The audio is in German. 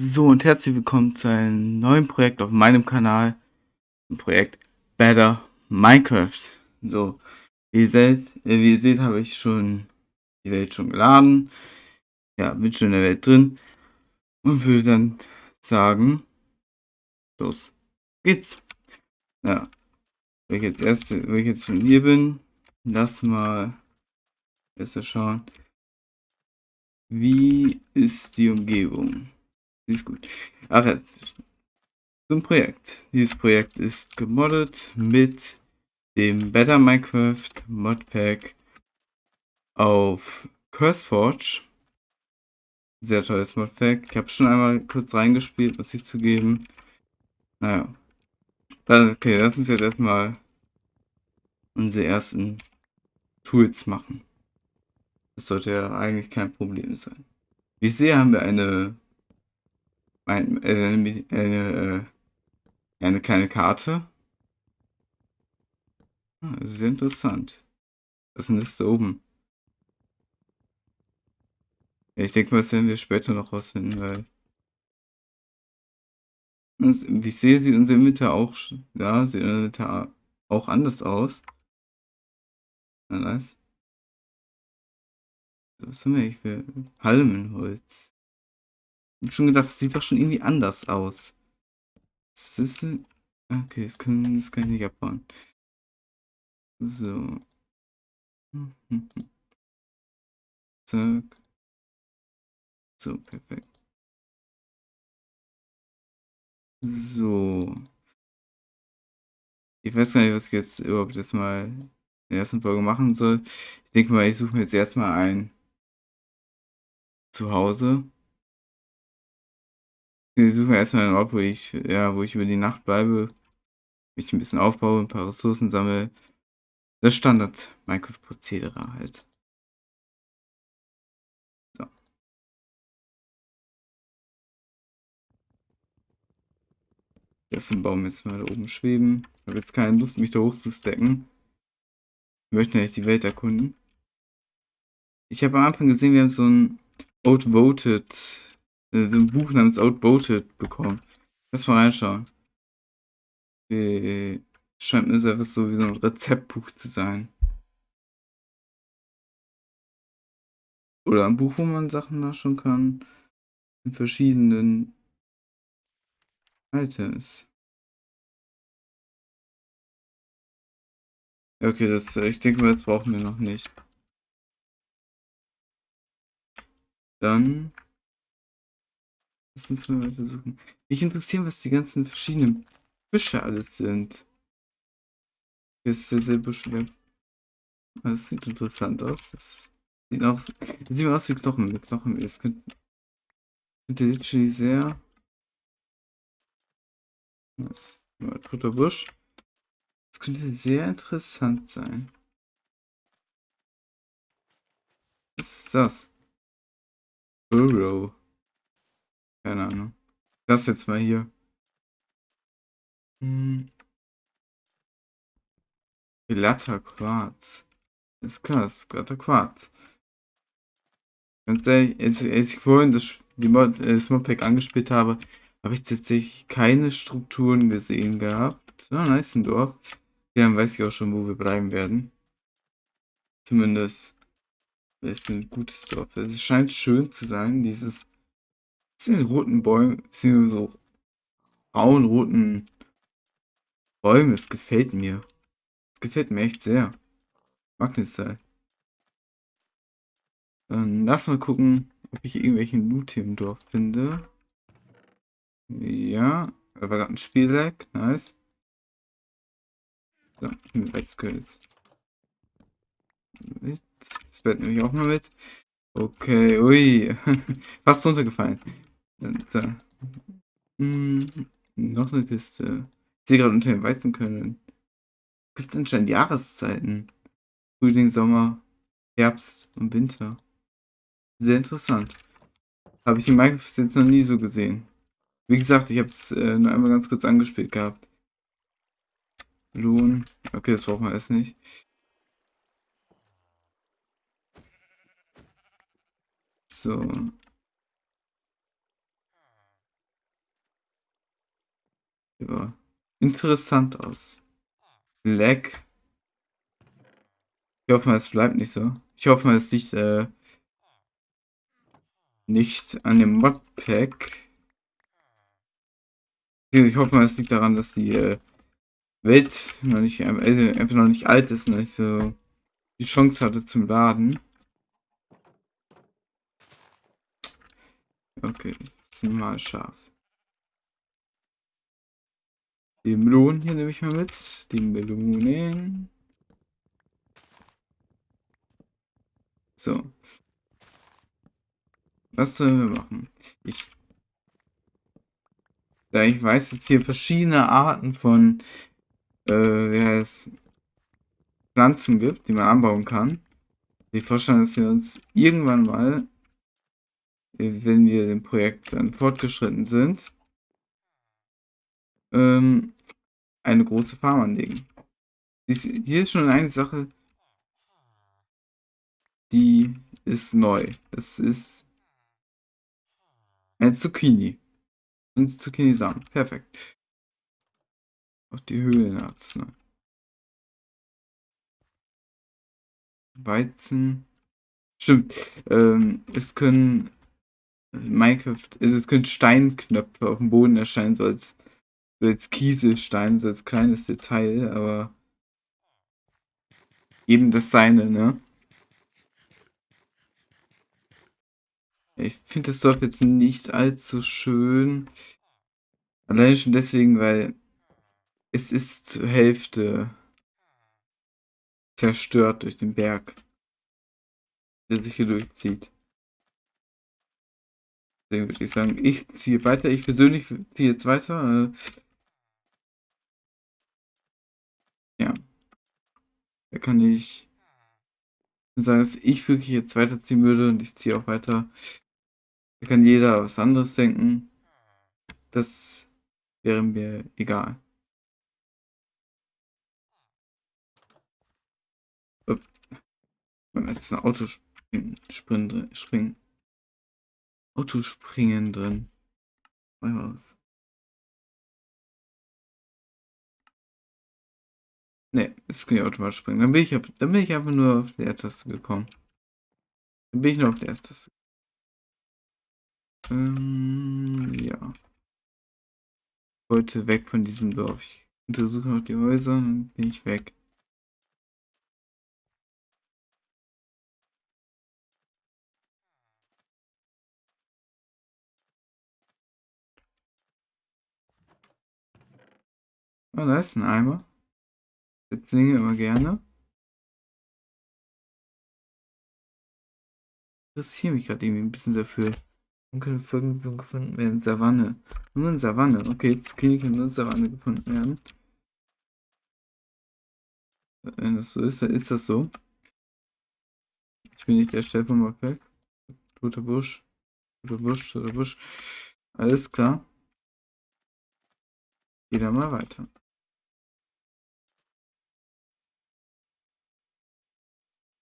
So und herzlich willkommen zu einem neuen Projekt auf meinem Kanal. Projekt Better Minecraft. So, wie ihr seht, äh, wie ihr seht habe ich schon die Welt schon geladen. Ja, bin schon in der Welt drin. Und würde dann sagen, los geht's. Ja, wenn ich jetzt erst, wenn ich jetzt schon hier bin, lass mal mal schauen. Wie ist die Umgebung? Ist gut. Ach, jetzt zum Projekt. Dieses Projekt ist gemoddet mit dem Better Minecraft Modpack auf CurseForge. Sehr tolles Modpack. Ich habe schon einmal kurz reingespielt, muss ich zugeben. Naja. Okay, lass uns jetzt erstmal unsere ersten Tools machen. Das sollte ja eigentlich kein Problem sein. Wie ich sehe, haben wir eine ein, äh, eine, eine, äh, eine kleine Karte. Ah, sehr interessant. Was ist denn das da oben? Ich denke mal, das werden wir später noch rausfinden, weil... Das, wie ich sehe, sieht unser Inventar auch... Ja, sieht unser Inventar auch anders aus. Na, nice. Was haben wir eigentlich für Palmenholz? Schon gedacht, das sieht doch schon irgendwie anders aus. Ist, okay, das kann, das kann ich nicht abbauen. So. Zack. So, perfekt. So. Ich weiß gar nicht, was ich jetzt überhaupt erstmal in der ersten Folge machen soll. Ich denke mal, ich suche mir jetzt erstmal ein Zuhause. Wir suchen erstmal einen Ort, wo ich, ja, wo ich über die Nacht bleibe, mich ein bisschen aufbaue, ein paar Ressourcen sammle. Das Standard Minecraft-Prozedere halt. So. Dessen Baum jetzt mal da oben schweben. Ich habe jetzt keine Lust, mich da hochzustecken. Ich möchte nicht die Welt erkunden. Ich habe am Anfang gesehen, wir haben so ein Outvoted ein Buch namens Outvoted bekommen. Lass mal reinschauen. Okay. Scheint mir etwas so wie so ein Rezeptbuch zu sein. Oder ein Buch, wo man Sachen nachschauen kann. In verschiedenen Items. Okay, das, ich denke mal, das brauchen wir noch nicht. Dann Lass uns mal weiter. Mich interessiert, was die ganzen verschiedenen Fische alles sind. Das ist sehr, sehr beschwert. Das sieht interessant aus. Das sieht, auch, das sieht aus wie Knochenmehl. Knochenmehl. Das könnte, könnte literally sehr. Was? Toter Busch. Das könnte sehr interessant sein. Was ist das? Burrow. Keine Ahnung. Das jetzt mal hier. Hm. Glatter Quarz. Das ist glatter Quarz. Ganz ehrlich, als, als ich vorhin das, die Mod, äh, das Modpack angespielt habe, habe ich tatsächlich keine Strukturen gesehen gehabt. Ah, nice, ein Dorf. Ja, dann weiß ich auch schon, wo wir bleiben werden. Zumindest ist ein gutes Dorf. Es scheint schön zu sein, dieses sind roten Bäumen, sind so braun-roten Bäume. Es gefällt mir. Es gefällt mir echt sehr. Mag das sein. Dann lass mal gucken, ob ich irgendwelchen Loot hier im Dorf finde. Ja, da war gerade ein Spielleck. Nice. So. Mit. Das Bett nehme ich auch mal mit. Okay, ui. Fast runtergefallen. So. Hm, noch eine Kiste. Ich sehe gerade unter den weißen können. Es gibt anscheinend Jahreszeiten. Frühling, Sommer, Herbst und Winter. Sehr interessant. Habe ich in Minecraft jetzt noch nie so gesehen. Wie gesagt, ich habe es äh, nur einmal ganz kurz angespielt gehabt. Lohn. Okay, das brauchen wir erst nicht. So. Ja, interessant aus. Leck. Ich hoffe mal, es bleibt nicht so. Ich hoffe mal, es liegt äh, nicht an dem Modpack. Ich hoffe mal, es liegt daran, dass die äh, Welt noch nicht, also einfach noch nicht alt ist, noch nicht so die Chance hatte zum Laden. Okay, jetzt mal scharf. Die Melonen hier nehme ich mal mit. Die Melonen. So. Was sollen wir machen? Ich, da ich weiß, dass hier verschiedene Arten von äh, wie heißt, Pflanzen gibt, die man anbauen kann. Ich vorstellen, dass wir uns irgendwann mal, wenn wir dem Projekt dann fortgeschritten sind, ähm, eine große Farm anlegen. Hier ist schon eine Sache, die ist neu. Es ist eine Zucchini. Und Zucchini-Samen. Perfekt. Auch die Höhlenarznei. Weizen. Stimmt. Ähm, es können Minecraft, also es können Steinknöpfe auf dem Boden erscheinen, so als, so als Kieselstein, so als kleines Detail, aber eben das seine, ne? Ich finde das Dorf jetzt nicht allzu schön. Allein schon deswegen, weil es ist zur Hälfte zerstört durch den Berg, der sich hier durchzieht. Deswegen würde ich sagen, ich ziehe weiter. Ich persönlich ziehe jetzt weiter. Äh, ja. Kann ich sagen, dass ich wirklich jetzt weiterziehen würde und ich ziehe auch weiter. Da kann jeder was anderes denken. Das wäre mir egal. Es ist ein Autospringen drin. Springen. Autospringen drin. Mal was. Ne, es kann ja automatisch springen. Dann bin ich, dann bin ich einfach nur auf die R-Taste gekommen. Dann bin ich nur auf der R-Taste. Ähm, ja. Ich wollte weg von diesem Dorf. Ich untersuche noch die Häuser und dann bin ich weg. Oh, da ist ein Eimer. Jetzt singe immer gerne. Interessiere mich gerade irgendwie ein bisschen dafür. Könnte Folgen gefunden werden. Savanne. Nur in Savanne. Okay, jetzt Zucchini kann nur in Savanne gefunden werden. Wenn das so ist, dann ist das so. Ich bin nicht der Stefan Mockbeck. Toter Busch. Toter Busch, toter Busch. Alles klar. Geh da mal weiter.